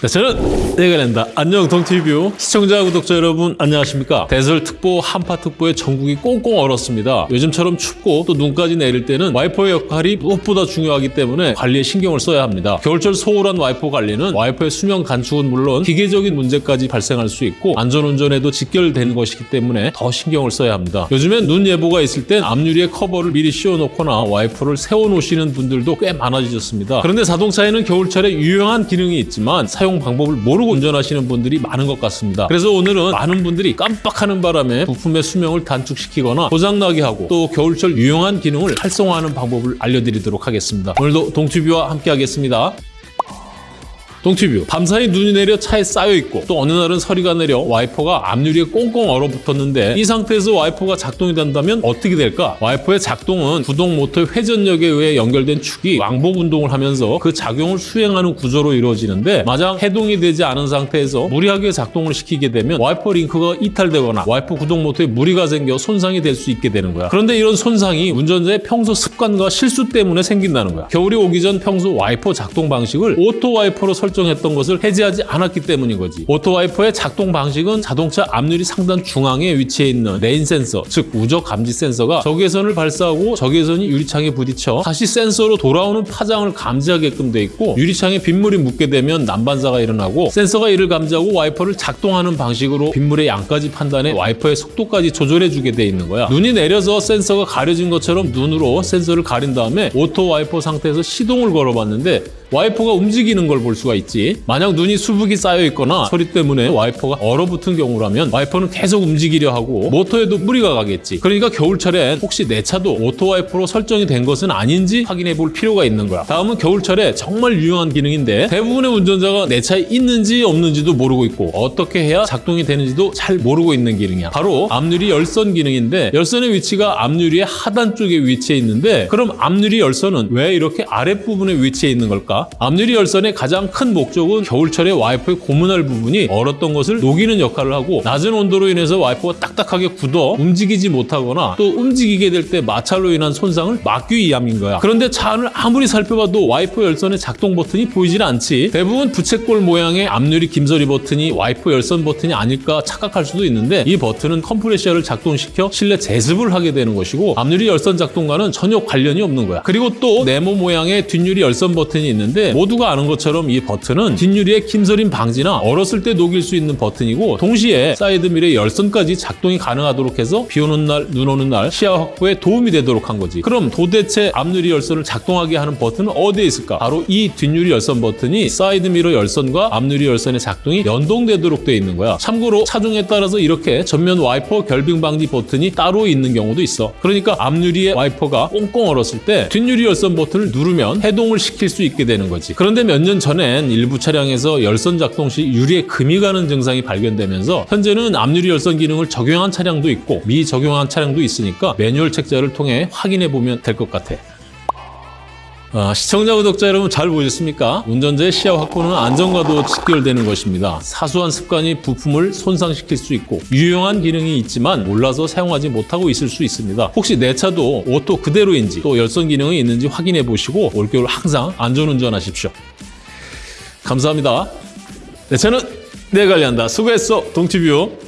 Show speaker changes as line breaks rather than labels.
내 차는 내가 관리한다. 동티뷰 시청자 구독자 여러분 안녕하십니까? 대설특보 한파특보에 전국이 꽁꽁 얼었습니다. 요즘처럼 춥고 또 눈까지 내릴 때는 와이퍼의 역할이 무엇보다 중요하기 때문에 관리에 신경을 써야 합니다. 겨울철 소홀한 와이퍼 관리는 와이퍼의 수명 단축은 물론 기계적인 문제까지 발생할 수 있고 안전운전에도 직결되는 것이기 때문에 더 신경을 써야 합니다. 요즘엔 눈 예보가 있을 땐 앞유리에 커버를 미리 씌워놓거나 와이퍼를 세워놓으시는 분들도 꽤 많아지셨습니다. 그런데 자동차에는 겨울철에 유용한 기능이 있지만 사용 방법을 모르고 운전하시는 분들이 많은 것 같습니다. 그래서 오늘은 많은 분들이 깜빡하는 바람에 부품의 수명을 단축시키거나 고장나게 하고 또 겨울철 유용한 기능을 활성화하는 방법을 알려드리도록 하겠습니다. 오늘도 동튜브와 함께 하겠습니다. 동티뷰 밤사이 눈이 내려 차에 쌓여 있고 또 어느 날은 서리가 내려 와이퍼가 앞유리에 꽁꽁 얼어붙었는데 이 상태에서 와이퍼가 작동이 된다면 어떻게 될까? 와이퍼의 작동은 구동 모터의 회전력에 의해 연결된 축이 왕복 운동을 하면서 그 작용을 수행하는 구조로 이루어지는데 마냥 해동이 되지 않은 상태에서 무리하게 작동을 시키게 되면 와이퍼 링크가 이탈되거나 와이퍼 구동 모터에 무리가 생겨 손상이 될 수 있게 되는 거야. 그런데 이런 손상이 운전자의 평소 습관과 실수 때문에 생긴다는 거야. 겨울이 오기 전 평소 와이퍼 작동 방식을 auto 와이퍼로 설 설정했던 것을 해제하지 않았기 때문인 거지. auto 와이퍼의 작동 방식은 자동차 앞유리 상단 중앙에 위치해 있는 rain 센서, 즉 우적 감지 센서가 적외선을 발사하고 적외선이 유리창에 부딪혀 다시 센서로 돌아오는 파장을 감지하게끔 돼 있고 유리창에 빗물이 묻게 되면 난반사가 일어나고 센서가 이를 감지하고 와이퍼를 작동하는 방식으로 빗물의 양까지 판단해 와이퍼의 속도까지 조절해 주게 돼 있는 거야. 눈이 내려서 센서가 가려진 것처럼 눈으로 센서를 가린 다음에 auto 와이퍼 상태에서 시동을 걸어봤는데 와이퍼가 움직이는 걸 볼 수가 있지. 만약 눈이 수북이 쌓여 있거나 서리 때문에 와이퍼가 얼어붙은 경우라면 와이퍼는 계속 움직이려 하고 모터에도 무리가 가겠지. 그러니까 겨울철엔 혹시 내 차도 auto 와이퍼로 설정이 된 것은 아닌지 확인해 볼 필요가 있는 거야. 다음은 겨울철에 정말 유용한 기능인데 대부분의 운전자가 내 차에 있는지 없는지도 모르고 있고 어떻게 해야 작동이 되는지도 잘 모르고 있는 기능이야. 바로 앞유리 열선 기능인데 열선의 위치가 앞유리의 하단 쪽에 위치해 있는데 그럼 앞유리 열선은 왜 이렇게 아랫부분에 위치해 있는 걸까? 앞유리 열선의 가장 큰 목적은 겨울철에 와이퍼의 고문할 부분이 얼었던 것을 녹이는 역할을 하고 낮은 온도로 인해서 와이퍼가 딱딱하게 굳어 움직이지 못하거나 또 움직이게 될 때 마찰로 인한 손상을 막기 위함인 거야. 그런데 차 안을 아무리 살펴봐도 와이퍼 열선의 작동 버튼이 보이질 않지. 대부분 부채꼴 모양의 앞유리 김서림 버튼이 와이퍼 열선 버튼이 아닐까 착각할 수도 있는데 이 버튼은 컴프레셔를 작동시켜 실내 제습을 하게 되는 것이고 앞유리 열선 작동과는 전혀 관련이 없는 거야. 그리고 또 네모 모양의 뒷유리 열선 버튼이 있는 있는데 모두가 아는 것처럼 이 버튼은 뒷유리의 김서림 방지나 얼었을 때 녹일 수 있는 버튼이고 동시에 사이드미러의 열선까지 작동이 가능하도록 해서 비 오는 날, 눈 오는 날 시야 확보에 도움이 되도록 한 거지. 그럼 도대체 앞유리 열선을 작동하게 하는 버튼은 어디에 있을까? 바로 이 뒷유리 열선 버튼이 사이드미러 열선과 앞유리 열선의 작동이 연동되도록 되어 있는 거야. 참고로 차종에 따라서 이렇게 전면 와이퍼 결빙 방지 버튼이 따로 있는 경우도 있어. 그러니까 앞유리의 와이퍼가 꽁꽁 얼었을 때 뒷유리 열선 버튼을 누르면 해동을 시킬 수 있게 되는 되는 거지. 그런데 몇 년 전엔 일부 차량에서 열선 작동 시 유리에 금이 가는 증상이 발견되면서 현재는 앞유리 열선 기능을 적용한 차량도 있고 미적용한 차량도 있으니까 매뉴얼 책자를 통해 확인해 보면 될 것 같아. 아, 시청자, 구독자 여러분 잘 보셨습니까? 운전자의 시야 확보는 안전과도 직결되는 것입니다. 사소한 습관이 부품을 손상시킬 수 있고 유용한 기능이 있지만 몰라서 사용하지 못하고 있을 수 있습니다. 혹시 내 차도 auto 그대로인지 또 열선 기능이 있는지 확인해 보시고 올겨울 항상 안전운전 하십시오. 감사합니다. 내 차는 내가 관리한다. 수고했어, 동티뷰.